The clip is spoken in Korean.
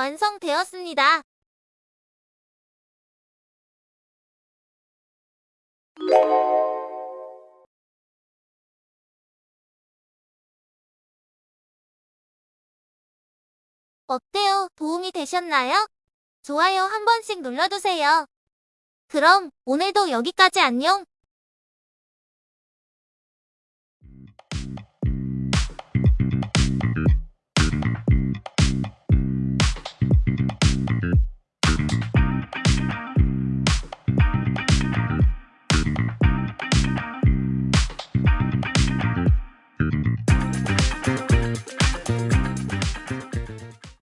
완성되었습니다. 어때요? 도움이 되셨나요? 좋아요 한 번씩 눌러주세요. 그럼 오늘도 여기까지 안녕.